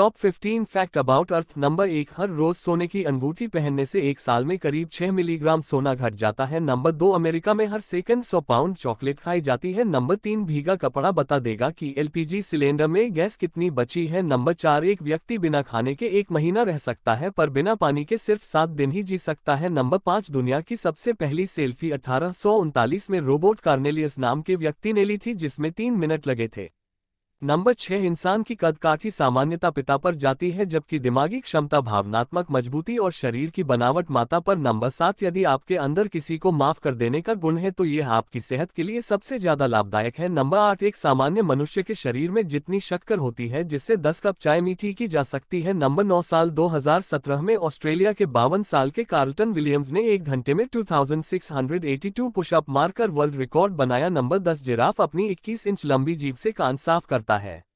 Top 15 fact about earth number एक, हर रोज सोने की अंगूठी पहनने से एक साल में करीब 6 मिलीग्राम सोना घट जाता है। नंबर दो, अमेरिका में हर सेकंड 100 पाउंड चॉकलेट खाई जाती है। नंबर तीन, भीगा कपड़ा बता देगा कि एलपीजी सिलेंडर में गैस कितनी बची है। नंबर चार, एक व्यक्ति बिना खाने के एक महीना रह सकता है, पर बिना पानी के सिर्फ़ सात दिन ही जी सकता है। नंबर पाँच, दुनिया की सबसे पहली सेल्फी अठारह सौ उनतालीस में रोबोट कार्नेलियस नाम के व्यक्ति ने ली थी, जिसमें तीन मिनट लगे थे। नंबर छह, इंसान की कदकाठी सामान्यता पिता पर जाती है, जबकि दिमागी क्षमता भावनात्मक मजबूती और शरीर की बनावट माता पर। नंबर सात, यदि आपके अंदर किसी को माफ़ कर देने का गुण है तो यह आपकी सेहत के लिए सबसे ज़्यादा लाभदायक है। नंबर आठ, एक सामान्य मनुष्य के शरीर में जितनी शक्कर होती है, जिससे दस कप चाय मीठी की जा सकती है। नंबर नौ, साल दो हज़ार सत्रह में ऑस्ट्रेलिया के बावन साल के कार्लटन विलियम्स ने एक घंटे में टू पुशअप मारकर वर्ल्ड रिकॉर्ड बनाया। नंबर दस, जिराफ अपनी इक्कीस इंच लंबी जीप से कान साफ़ करता है।